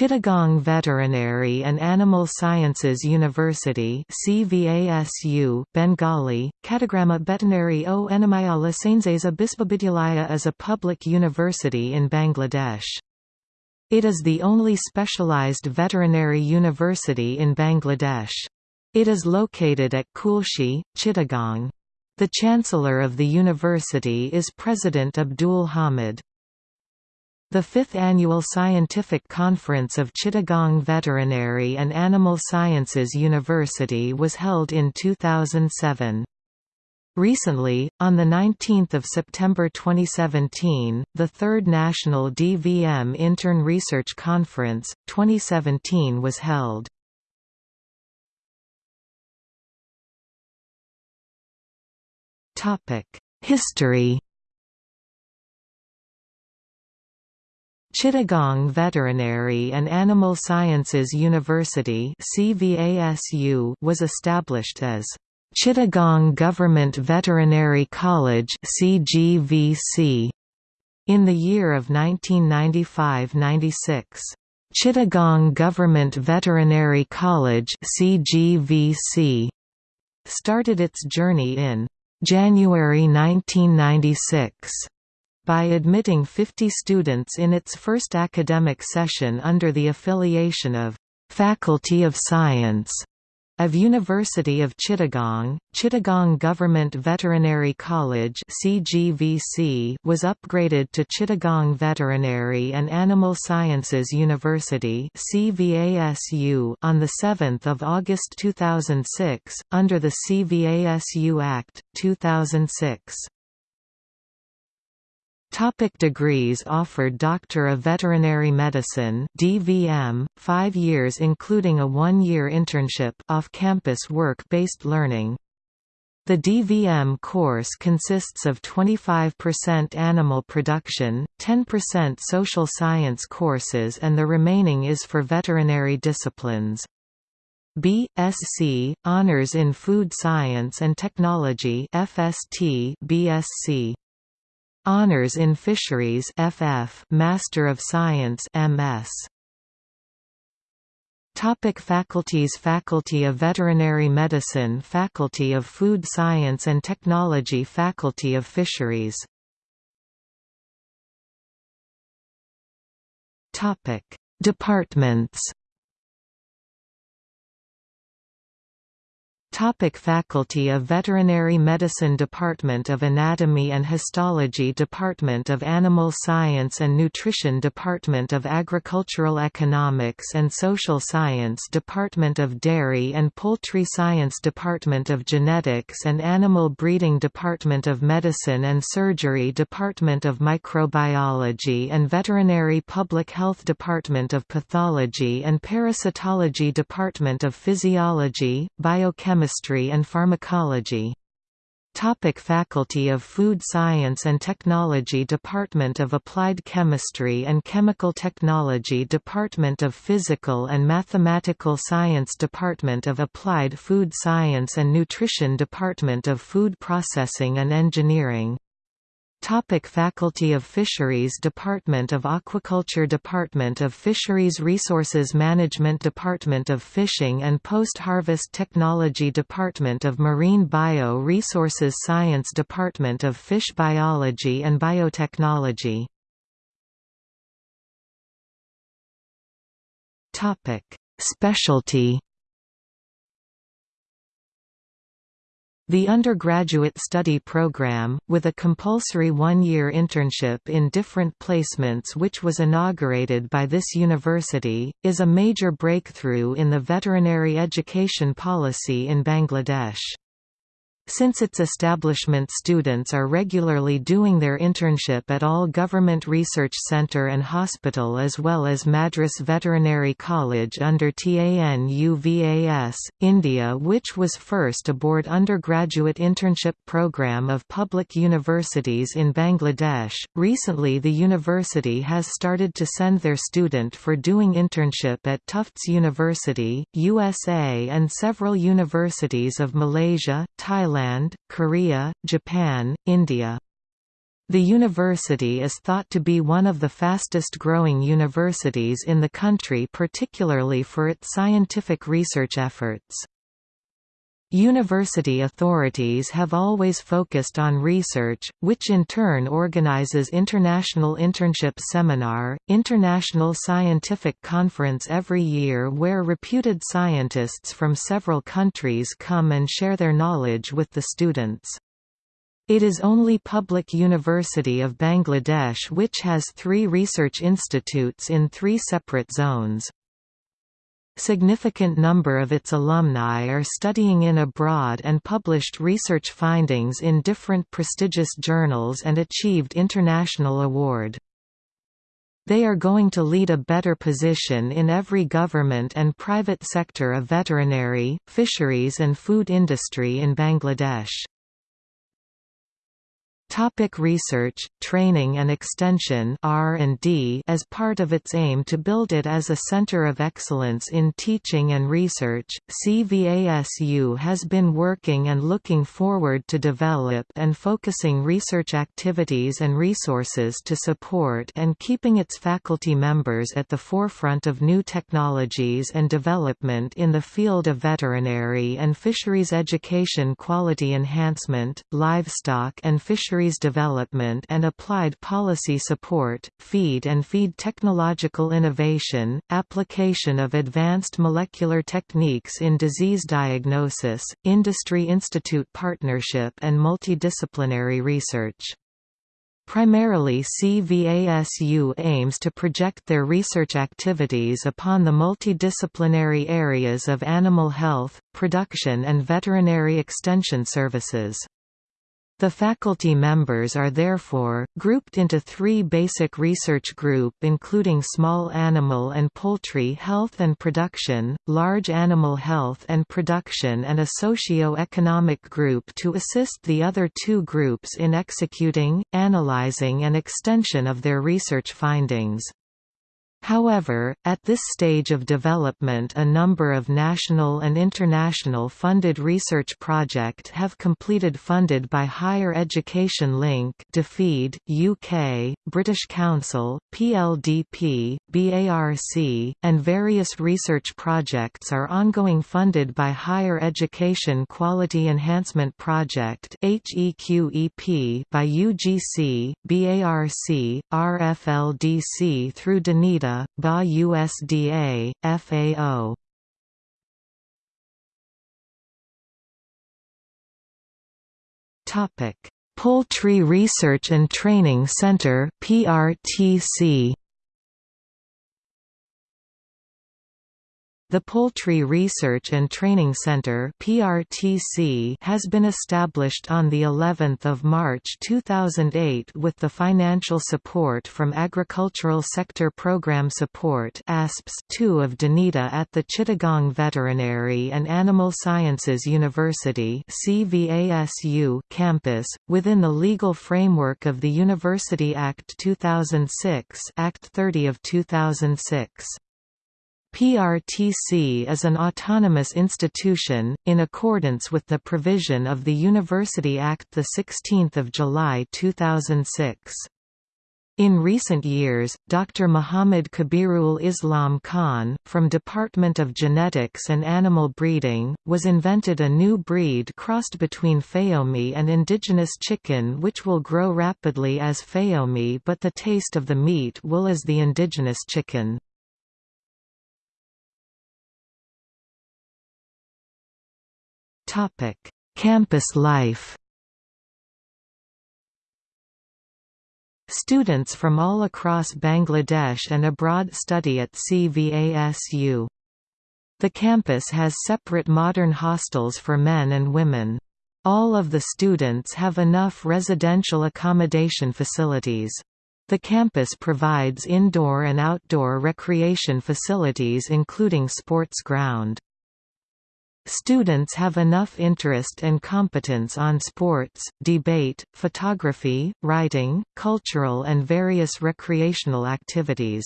Chittagong Veterinary and Animal Sciences University CVASU, Bengali, Katagramma Bettinary o Enamayala Sainzesa Bispabidyalaya is a public university in Bangladesh. It is the only specialized veterinary university in Bangladesh. It is located at Kulshi, Chittagong. The Chancellor of the university is President Abdul Hamid. The fifth annual Scientific Conference of Chittagong Veterinary and Animal Sciences University was held in 2007. Recently, on 19 September 2017, the third National DVM Intern Research Conference, 2017 was held. History Chittagong Veterinary and Animal Sciences University was established as Chittagong Government Veterinary College CGVC in the year of 1995–96. Chittagong Government Veterinary College CGVC started its journey in January 1996 by admitting 50 students in its first academic session under the affiliation of Faculty of Science of University of Chittagong, Chittagong Government Veterinary College (CGVC) was upgraded to Chittagong Veterinary and Animal Sciences University (CVASU) on the 7th of August 2006 under the CVASU Act 2006. Topic degrees offered Doctor of Veterinary Medicine DVM, five years including a one-year internship off-campus work-based learning. The DVM course consists of 25% animal production, 10% social science courses and the remaining is for veterinary disciplines. B.Sc. Honours in Food Science and Technology FST, BSc. Honours in Fisheries FF Master of Science MS Topic faculties Faculty of Veterinary Medicine Faculty of Food Science and Technology Faculty of Fisheries. Topic. Departments Topic Faculty of Veterinary Medicine Department of Anatomy and Histology Department of Animal Science and Nutrition Department of Agricultural Economics and Social Science Department of Dairy and Poultry Science Department of Genetics and Animal Breeding Department of Medicine and Surgery Department of Microbiology and Veterinary Public Health Department of Pathology and Parasitology Department of Physiology, Biochemistry Chemistry and Pharmacology. Topic Faculty of Food Science and Technology Department of Applied Chemistry and Chemical Technology Department of Physical and Mathematical Science Department of Applied Food Science and Nutrition Department of Food Processing and Engineering Topic Faculty of Fisheries Department of Aquaculture Department of Fisheries Resources Management Department of Fishing and Post-Harvest Technology Department of Marine Bio-Resources Science Department of Fish Biology and Biotechnology Topic. Specialty The undergraduate study program, with a compulsory one-year internship in different placements which was inaugurated by this university, is a major breakthrough in the veterinary education policy in Bangladesh. Since its establishment students are regularly doing their internship at all Government Research Centre and Hospital as well as Madras Veterinary College under TANUVAS, India which was first aboard undergraduate internship program of public universities in Bangladesh. Recently the university has started to send their student for doing internship at Tufts University, USA and several universities of Malaysia, Thailand Thailand, Korea, Japan, India. The university is thought to be one of the fastest growing universities in the country particularly for its scientific research efforts. University authorities have always focused on research, which in turn organizes International Internship Seminar, International Scientific Conference every year where reputed scientists from several countries come and share their knowledge with the students. It is only public University of Bangladesh which has three research institutes in three separate zones. Significant number of its alumni are studying in abroad and published research findings in different prestigious journals and achieved international award. They are going to lead a better position in every government and private sector of veterinary, fisheries and food industry in Bangladesh. Topic research, training and extension R&D As part of its aim to build it as a center of excellence in teaching and research, CVASU has been working and looking forward to develop and focusing research activities and resources to support and keeping its faculty members at the forefront of new technologies and development in the field of veterinary and fisheries education quality enhancement, livestock and fisheries development and applied policy support, feed and feed technological innovation, application of advanced molecular techniques in disease diagnosis, industry-institute partnership and multidisciplinary research. Primarily CVASU aims to project their research activities upon the multidisciplinary areas of animal health, production and veterinary extension services. The faculty members are therefore, grouped into three basic research group including small animal and poultry health and production, large animal health and production and a socio-economic group to assist the other two groups in executing, analyzing and extension of their research findings. However, at this stage of development a number of national and international funded research project have completed funded by Higher Education Link DFID, UK, British Council, PLDP, BARC, and various research projects are ongoing funded by Higher Education Quality Enhancement Project HEQEP by UGC, BARC, RFLDC through DANIDA BA USDA, FAO. Poultry Research and Training Center (PRTC). The Poultry Research and Training Center (PRTC) has been established on the 11th of March 2008 with the financial support from Agricultural Sector Program Support (ASPS) 2 of DANIDA at the Chittagong Veterinary and Animal Sciences University (CVASU) campus within the legal framework of the University Act 2006, Act 30 of 2006. PRTC is an autonomous institution, in accordance with the provision of the University Act 16 July 2006. In recent years, Dr. Muhammad Kabirul Islam Khan, from Department of Genetics and Animal Breeding, was invented a new breed crossed between Fayoumi and indigenous chicken which will grow rapidly as Fayoumi but the taste of the meat will as the indigenous chicken. Topic: Campus life. Students from all across Bangladesh and abroad study at CVASU. The campus has separate modern hostels for men and women. All of the students have enough residential accommodation facilities. The campus provides indoor and outdoor recreation facilities including sports ground. Students have enough interest and competence on sports, debate, photography, writing, cultural and various recreational activities.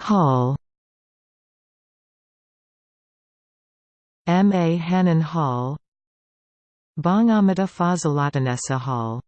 Hall M. A. Hannan Hall Bangamata Fazilatunnesa Hall